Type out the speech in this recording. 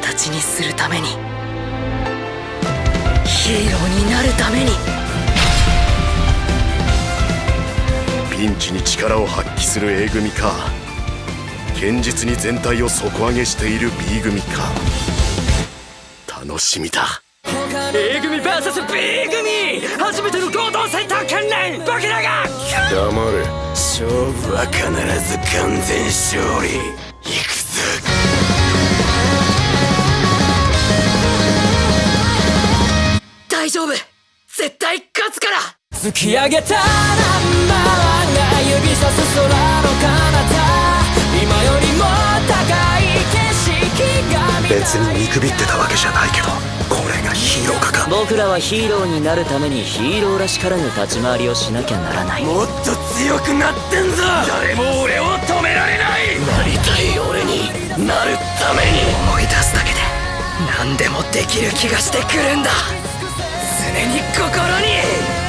ちにするために。ヒーローになるために。ピンチに力を発揮する A 組か。堅実に全体を底上げしている B 組か。楽しみだ。A 組 VSB 組。初めての合同戦闘訓練僕らが。黙れ。勝負は必ず完全勝利。行く大丈夫。絶対勝つから。突き上げたナンバーワンが指さす空の彼方。今よりも高い景色が見たい。別に見くびってたわけじゃないけどこれがヒーローかか。僕らはヒーローになるためにヒーローらしからぬ立ち回りをしなきゃならない。もっと強くなってんぞ。誰も俺を止められない。なりたい俺になるために。思い出すだけで何でもできる気がしてくるんだ常に心に。